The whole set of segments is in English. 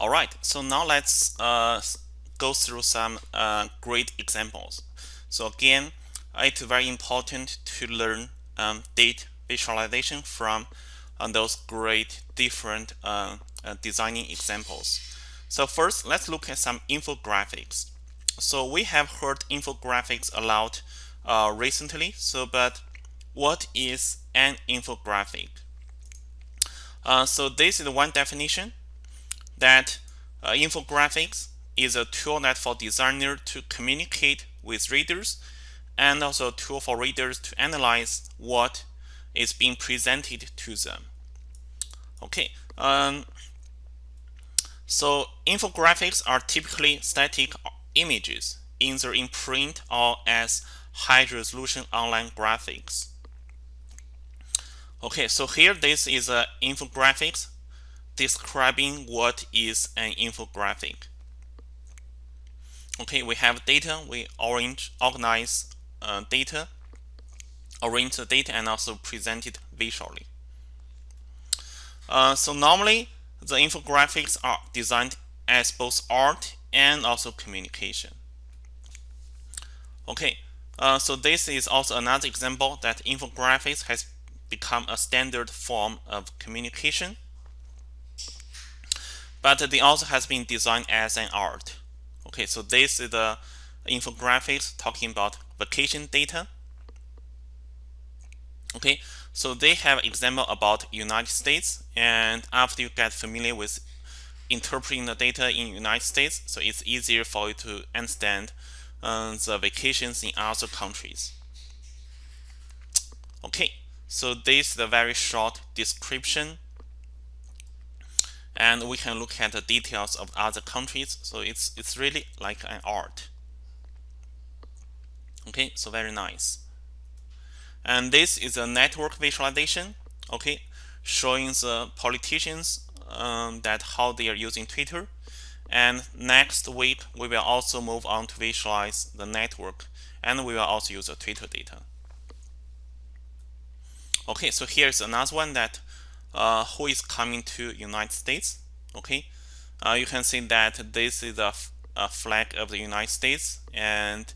All right, so now let's uh, go through some uh, great examples. So again, it's very important to learn um, visualization from uh, those great different uh, uh, designing examples. So first, let's look at some infographics. So we have heard infographics a lot uh, recently. So, but what is an infographic? so this is one definition that uh, infographics is a tool that for designer to communicate with readers and also a tool for readers to analyze what is being presented to them. Okay, um, so infographics are typically static images either in print or as high-resolution online graphics. Okay, so here this is an infographics describing what is an infographic. Okay, we have data, we arrange, organize uh, data, arrange the data, and also present it visually. Uh, so normally, the infographics are designed as both art and also communication. Okay, uh, so this is also another example that infographics has become a standard form of communication but they also has been designed as an art. Okay, so this is the infographics talking about vacation data. Okay, so they have example about United States, and after you get familiar with interpreting the data in United States, so it's easier for you to understand uh, the vacations in other countries. Okay, so this is a very short description and we can look at the details of other countries. So it's it's really like an art. Okay so very nice. And this is a network visualization okay showing the politicians um, that how they are using Twitter. And next week we will also move on to visualize the network and we will also use the Twitter data. Okay so here's another one that uh, who is coming to United States. Okay, uh, you can see that this is a, flag of the United States and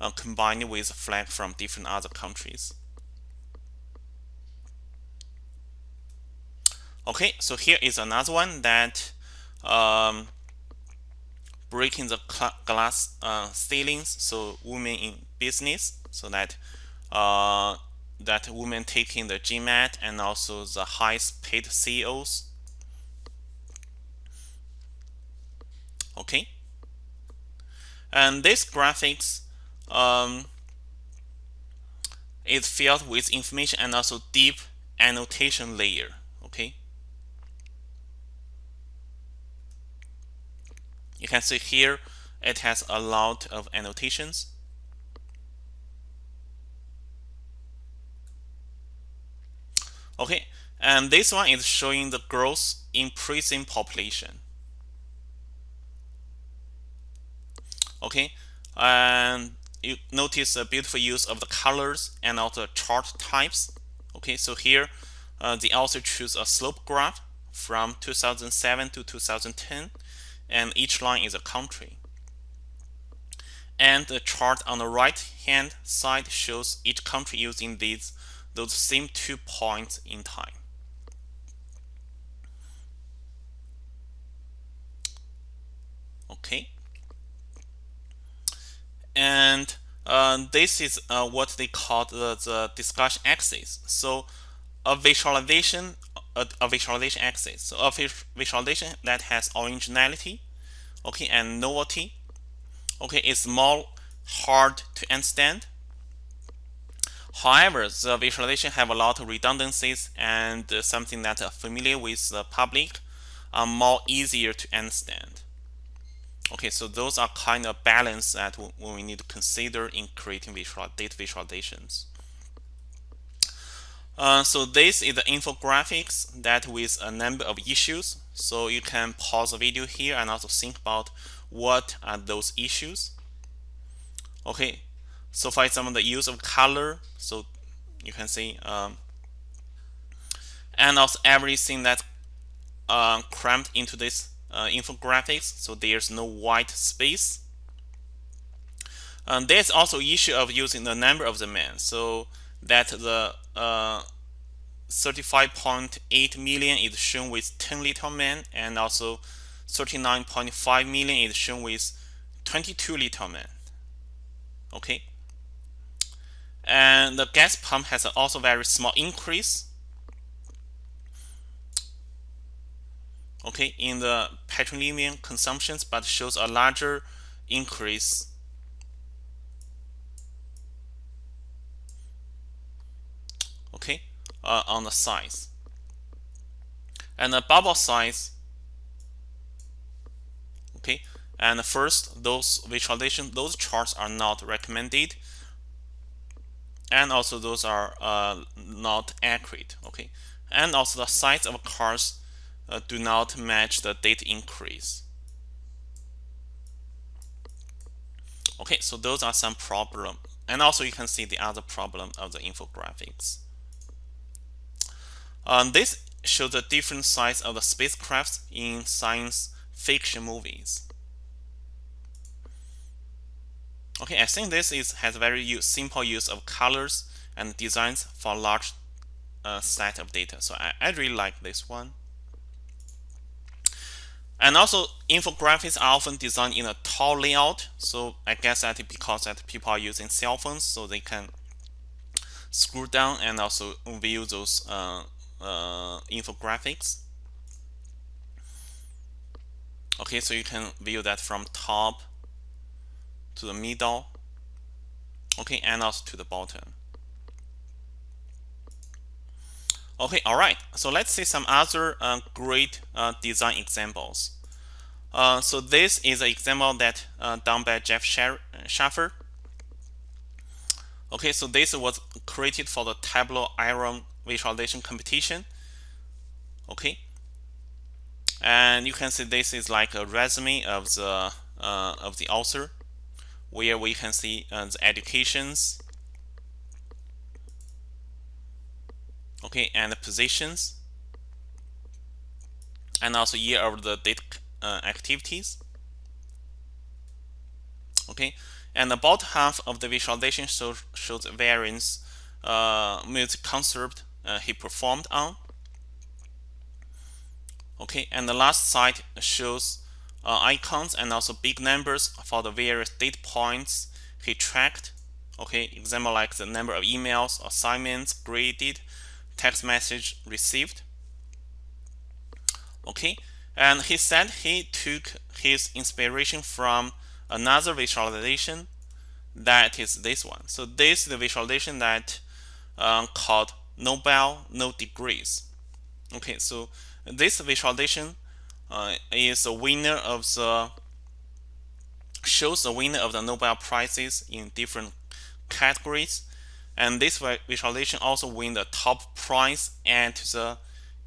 uh, combined with a flag from different other countries. Okay, so here is another one that um, breaking the glass uh, ceilings, so women in business, so that uh, that women taking the GMAT and also the highest paid CEOs. Okay. And this graphics um, is filled with information and also deep annotation layer. Okay. You can see here it has a lot of annotations. Okay, and this one is showing the growth in prison population. Okay, and you notice a beautiful use of the colors and also chart types. Okay, so here uh, they also choose a slope graph from 2007 to 2010, and each line is a country. And the chart on the right hand side shows each country using these those same two points in time. Okay. And uh, this is uh, what they call the, the discussion axis. So a visualization, a, a visualization axis. So a visualization that has originality, okay, and novelty, okay, is more hard to understand However, the visualization have a lot of redundancies and something that are familiar with the public are more easier to understand. Okay, so those are kind of balance that we need to consider in creating visual data visualizations. Uh, so this is the infographics that with a number of issues. So you can pause the video here and also think about what are those issues. Okay, so for example, the use of color, so you can see, um, and also everything that uh, cramped into this uh, infographics, so there's no white space. Um, there's also issue of using the number of the man, so that the uh, 35.8 million is shown with 10 little men, and also 39.5 million is shown with 22 little men. Okay, and the gas pump has also very small increase. Okay in the petroleum consumptions but shows a larger increase. Okay uh, on the size. And the bubble size. Okay and first those visualization those charts are not recommended and also those are uh, not accurate okay? And also the size of cars uh, do not match the date increase. Okay so those are some problem. And also you can see the other problem of the infographics. Um, this shows the different size of the spacecrafts in science fiction movies Okay, I think this is has very use, simple use of colors and designs for large uh, set of data. So I, I really like this one. And also infographics are often designed in a tall layout. So I guess that because that people are using cell phones, so they can scroll down and also view those uh, uh, infographics. Okay, so you can view that from top to the middle. Okay and also to the bottom. Okay all right. So let's see some other uh, great uh, design examples. Uh, so this is an example that uh, done by Jeff Shaffer. Okay so this was created for the Tableau iron visualization competition. Okay. And you can see this is like a resume of the uh, of the author where we can see uh, the educations. Okay and the positions. And also year of the data uh, activities. Okay and about half of the visualization show, shows variance uh, music concert uh, he performed on. Okay and the last slide shows uh, icons and also big numbers for the various data points he tracked. Okay, example like the number of emails, assignments graded, text message received. Okay, and he said he took his inspiration from another visualization that is this one. So this is the visualization that um, called Nobel No Degrees. Okay, so this visualization uh, is a winner of the shows the winner of the Nobel prizes in different categories. And this visualization also win the top prize at the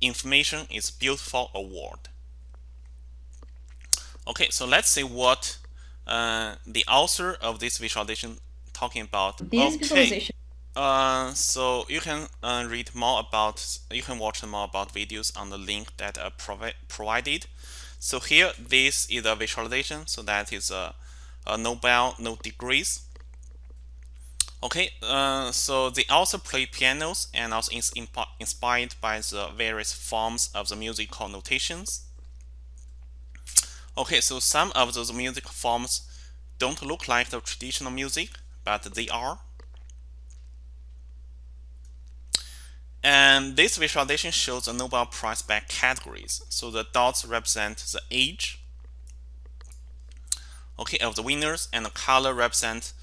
information is beautiful award. Okay so let's see what uh, the author of this visualization talking about. This okay. visualization uh, so you can uh, read more about, you can watch more about videos on the link that are provi provided. So here, this is a visualization. So that is a, a Nobel, no degrees. Okay, uh, so they also play pianos and also is inspired by the various forms of the musical notations. Okay, so some of those music forms don't look like the traditional music, but they are. And this visualization shows the Nobel Prize by categories. So the dots represent the age okay, of the winners, and the color represent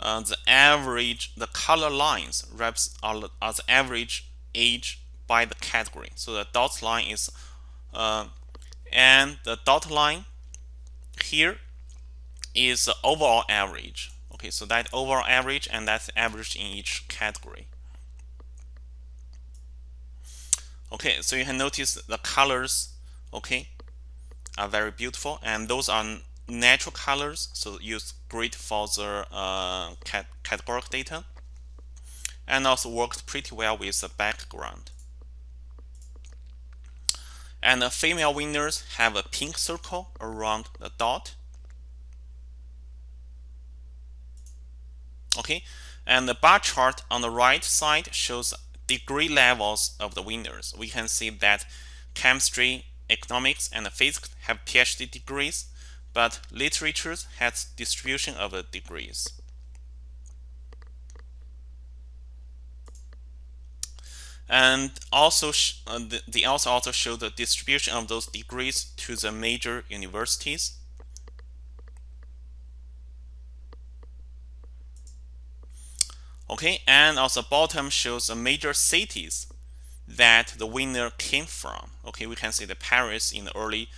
uh, the average, the color lines reps are, are, the average age by the category. So the dot line is, uh, and the dot line here is the overall average. Okay, so that overall average and that's average in each category. Okay so you can notice the colors okay are very beautiful and those are natural colors. So use great for the uh, cat categorical data. And also works pretty well with the background. And the female winners have a pink circle around the dot. Okay, and the bar chart on the right side shows degree levels of the winners. We can see that chemistry, economics, and physics have PhD degrees, but literature has distribution of the degrees. and also uh, they also also show the distribution of those degrees to the major universities okay and also bottom shows the major cities that the winner came from. Okay we can see the Paris in the early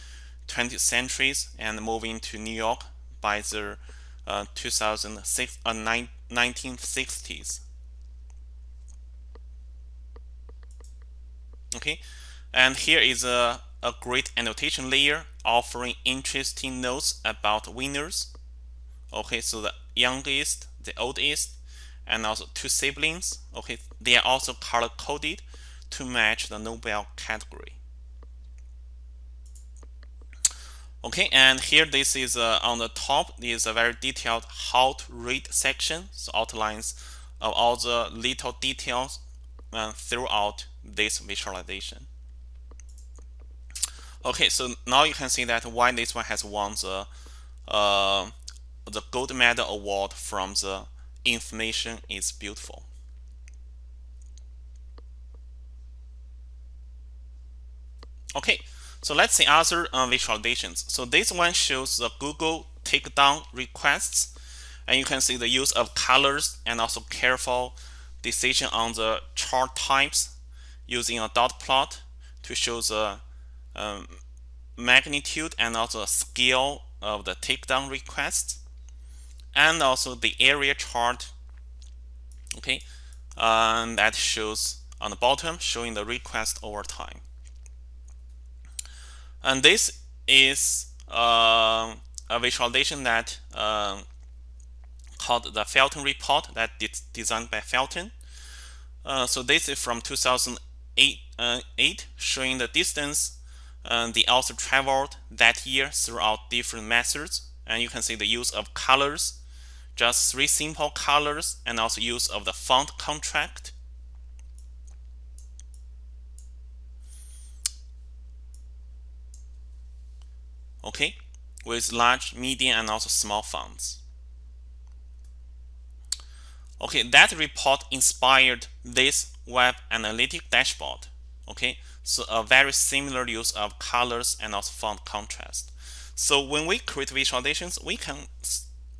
20th centuries and moving to New York by the uh, 2006 uh, 1960s okay and here is a, a great annotation layer offering interesting notes about winners. Okay so the youngest the oldest and also two siblings okay they are also color coded to match the Nobel category okay and here this is uh, on the top is a very detailed how to read section so outlines of all the little details uh, throughout this visualization. Okay, so now you can see that why this one has won the uh, the gold medal award from the information is beautiful. Okay, so let's see other uh, visualizations. So this one shows the Google takedown requests, and you can see the use of colors and also careful decision on the chart types using a dot plot to show the um, magnitude and also scale of the takedown request and also the area chart. Okay um, that shows on the bottom showing the request over time. And this is uh, a visualization that uh, called the Felton report that is designed by Felton. Uh, so this is from 2008 eight, uh, eight showing the distance uh, the author traveled that year throughout different methods. And you can see the use of colors just three simple colors and also use of the font contract. Okay with large medium and also small fonts. Okay that report inspired this web analytic dashboard. Okay so a very similar use of colors and also font contrast. So when we create visualizations we can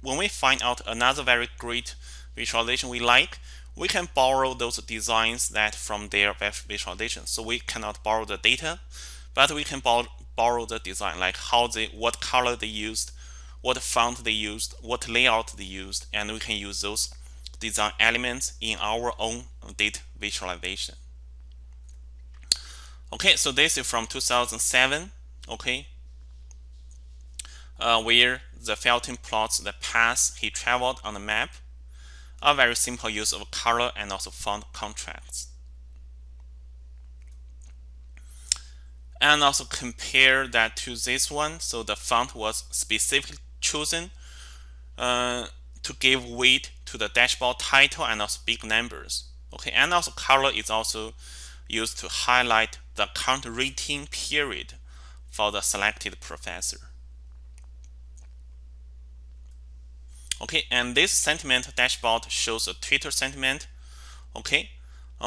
when we find out another very great visualization we like we can borrow those designs that from their visualization so we cannot borrow the data but we can borrow, borrow the design like how they what color they used what font they used what layout they used and we can use those design elements in our own data visualization. Okay, so this is from 2007, okay, uh, where the Felton plots the path he traveled on the map. A very simple use of color and also font contrasts. And also compare that to this one. So the font was specifically chosen uh, to give weight to the dashboard title and also big numbers. Okay, and also color is also used to highlight the current rating period for the selected professor. Okay, and this sentiment dashboard shows a Twitter sentiment. Okay,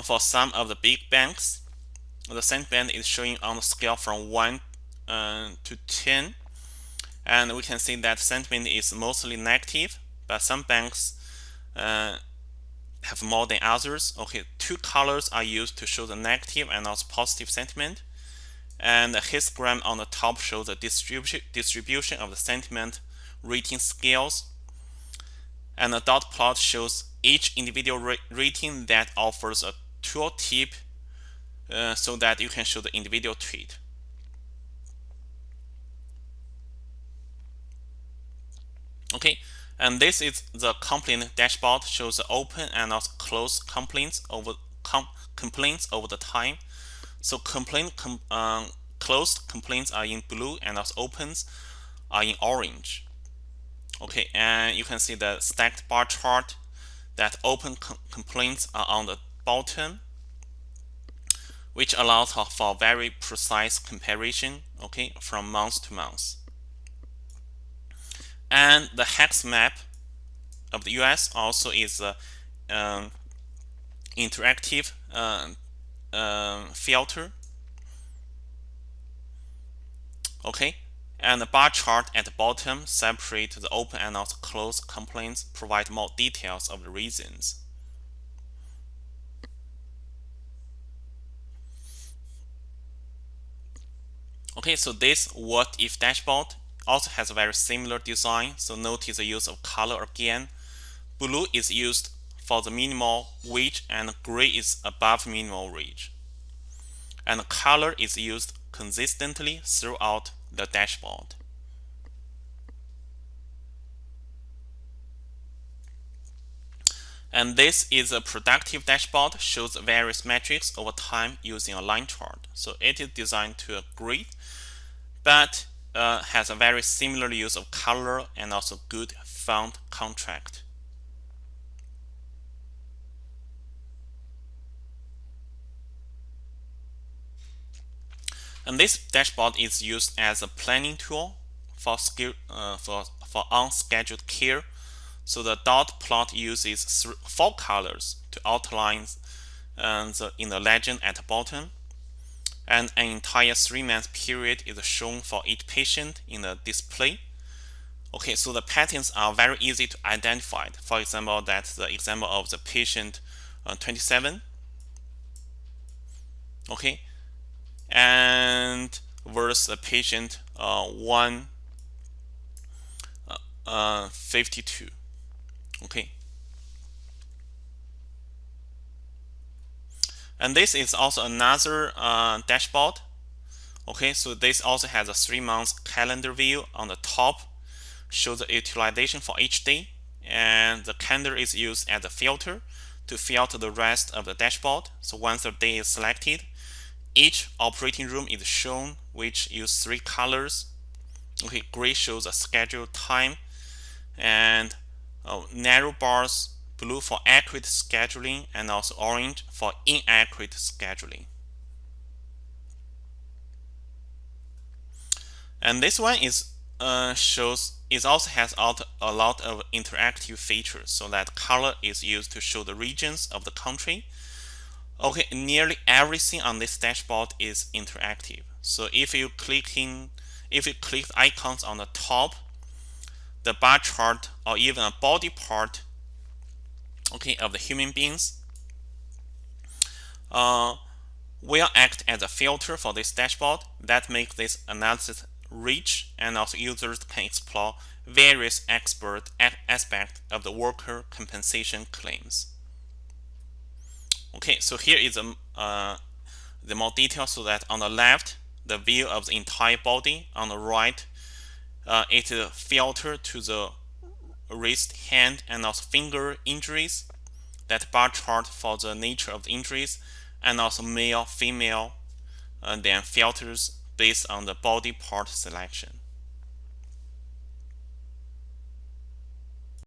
for some of the big banks, the sentiment is showing on the scale from 1 uh, to 10. And we can see that sentiment is mostly negative, but some banks uh, have more than others. Okay, two colors are used to show the negative and also positive sentiment. And the histogram on the top shows the distribution distribution of the sentiment rating scales. And the dot plot shows each individual ra rating that offers a tooltip uh, so that you can show the individual tweet. Okay, and this is the complaint dashboard shows the open and also closed complaints over com complaints over the time. So complaint com um, closed complaints are in blue and also opens are in orange. Okay, and you can see the stacked bar chart that open com complaints are on the bottom, which allows for very precise comparison, okay, from month to month. And the hex map of the US also is a um, interactive uh, uh, filter. Okay, and the bar chart at the bottom separate the open and also closed complaints, provide more details of the reasons. Okay, so this what if dashboard also has a very similar design. So notice the use of color again. Blue is used for the minimal wage and gray is above minimal wage. And color is used consistently throughout the dashboard. And this is a productive dashboard, shows various metrics over time using a line chart. So it is designed to a grid, but uh, has a very similar use of color and also good font contrast. And this dashboard is used as a planning tool for, skill, uh, for, for unscheduled care. So the dot plot uses four colors to outline uh, the, in the legend at the bottom. And an entire three-month period is shown for each patient in the display. Okay, so the patterns are very easy to identify. For example, that's the example of the patient uh, 27. Okay, and versus a patient uh, 152 uh, okay. And this is also another uh, dashboard. Okay so this also has a three months calendar view on the top shows the utilization for each day and the calendar is used as a filter to filter the rest of the dashboard. So once the day is selected each operating room is shown, which use three colors. Okay, gray shows a scheduled time, and uh, narrow bars, blue for accurate scheduling, and also orange for inaccurate scheduling. And this one is uh, shows it also has out a lot of interactive features so that color is used to show the regions of the country Okay, nearly everything on this dashboard is interactive. So if you click in, if you click icons on the top, the bar chart or even a body part, okay, of the human beings, uh, will act as a filter for this dashboard that makes this analysis rich and also users can explore various expert aspects of the worker compensation claims. Okay, so here is a, uh, the more detail so that on the left, the view of the entire body. On the right, uh, it filtered to the wrist, hand, and also finger injuries. That bar chart for the nature of the injuries, and also male, female, and then filters based on the body part selection.